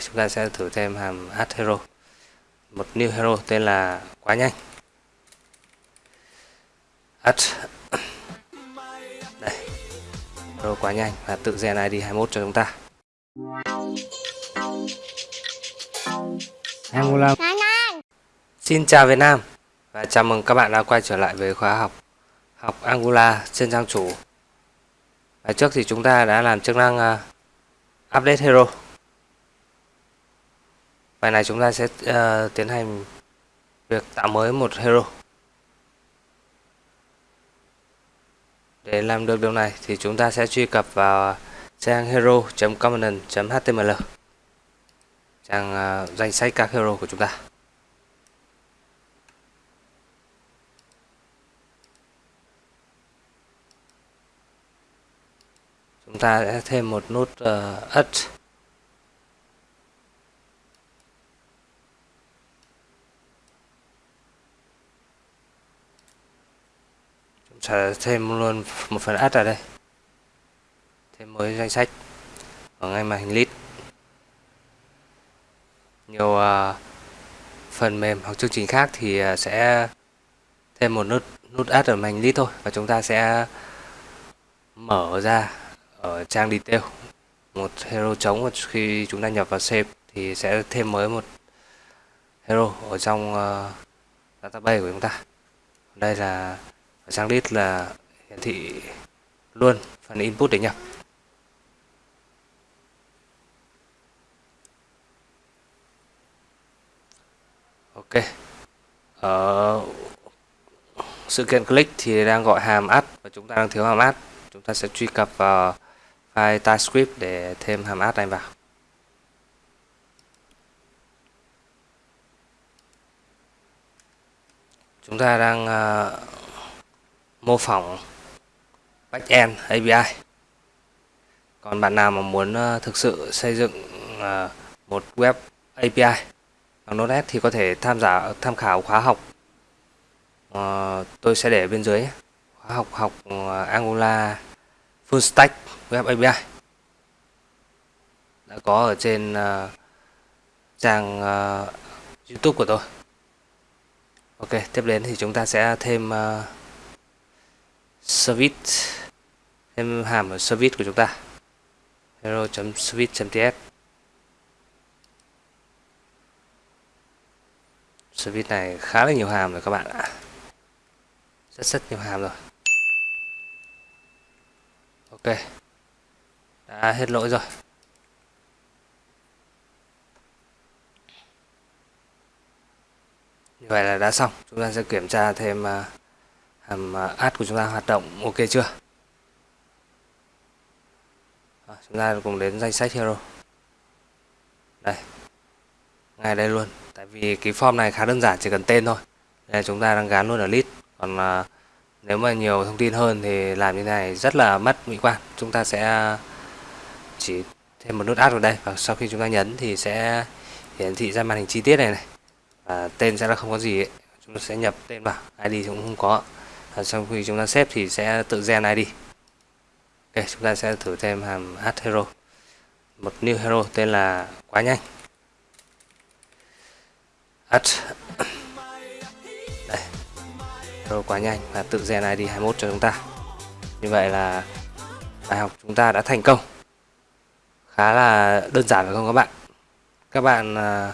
chúng ta sẽ thử thêm hàm hero. Một new hero tên là quá nhanh. Add đây hero quá nhanh và tự gen id 21 cho chúng ta. Angola Xin chào Việt Nam và chào mừng các bạn đã quay trở lại với khóa học. Học Angular trên trang chủ. Và trước thì chúng ta đã làm chức năng uh, update hero bài này chúng ta sẽ uh, tiến hành việc tạo mới một hero. Để làm được điều này thì chúng ta sẽ truy cập vào trang hero.component.html trang uh, danh sách các hero của chúng ta. Chúng ta sẽ thêm một nút ờ, uh, add thêm luôn một phần add ở đây. Thêm mới danh sách. Ở ngay màn hình list nhiều uh, phần mềm hoặc chương trình khác thì uh, sẽ thêm một nút nút add ở màn hình list thôi. Và chúng ta sẽ mở ra ở trang detail. Một hero trống khi chúng ta nhập vào save thì sẽ thêm mới một hero ở trong uh, database của chúng ta. Đây là ở trang list là hiển thị luôn phần input để nhập ok. Ở sự kiện click thì đang gọi hàm add và chúng ta đang thiếu hàm add. Chúng ta sẽ truy cập vào file TypeScript để thêm hàm add này vào. Chúng ta đang ờ, mô phỏng backend API còn bạn nào mà muốn ờ, thực sự xây dựng ờ, một web API bằng Node.js thì có thể tham gia tham khảo khóa học. Ờ, tôi sẽ để bên dưới khóa học học Angular full stack web API đã có ở trên uh, trang uh, YouTube của tôi. Ok, tiếp đến thì chúng ta sẽ thêm uh, service thêm hàm ở service của chúng ta. hero.service.ts Service này khá là nhiều hàm rồi các bạn ạ. Rất rất nhiều hàm rồi. Ok đã hết lỗi rồi như vậy là đã xong chúng ta sẽ kiểm tra thêm à, uh, hàm à, của chúng ta hoạt động ok chưa? À, chúng ta cùng đến danh sách hero. Đây. Ngay đây luôn. Tại vì cái form này khá đơn giản chỉ cần tên thôi. Đây chúng ta đang gắn luôn ở list. Còn à, nếu mà nhiều thông tin hơn thì làm như này rất là mất mỹ quan. Chúng ta sẽ à, chỉ thêm một nút add vào đây. Và sau khi chúng ta nhấn thì sẽ hiển thị ra màn hình chi tiết này này. Và tên sẽ là không có gì ấy. chúng ta sẽ nhập tên vào. Id cũng không có. Ờ, sau khi chúng ta xếp thì sẽ tự gen id ok, chúng ta sẽ thử thêm hàm add hero. Một new hero tên là quá nhanh. Add Hero quá nhanh và tự gen ID 21 cho chúng ta. Như vậy là bài học chúng ta đã thành công. Khá là đơn giản phải không các bạn? Các bạn ờ,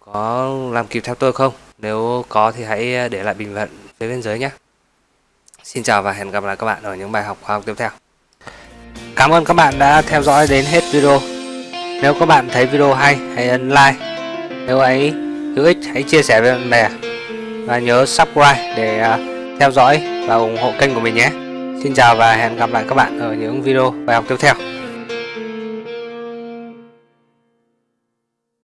có làm kịp theo tôi không? Nếu có thì hãy để lại bình luận phía bên dưới nhé. Xin chào và hẹn gặp lại các bạn ở những bài học khoa học tiếp theo. Cảm ơn các bạn đã theo dõi đến hết video. Nếu các bạn thấy video hay, hãy ấn like. Nếu ấy hữu ích, hãy chia sẻ với bạn bè. Và nhớ subscribe để à, theo dõi và ủng hộ kênh của mình nhé. Xin chào và hẹn gặp lại các bạn ở những video bài học tiếp theo.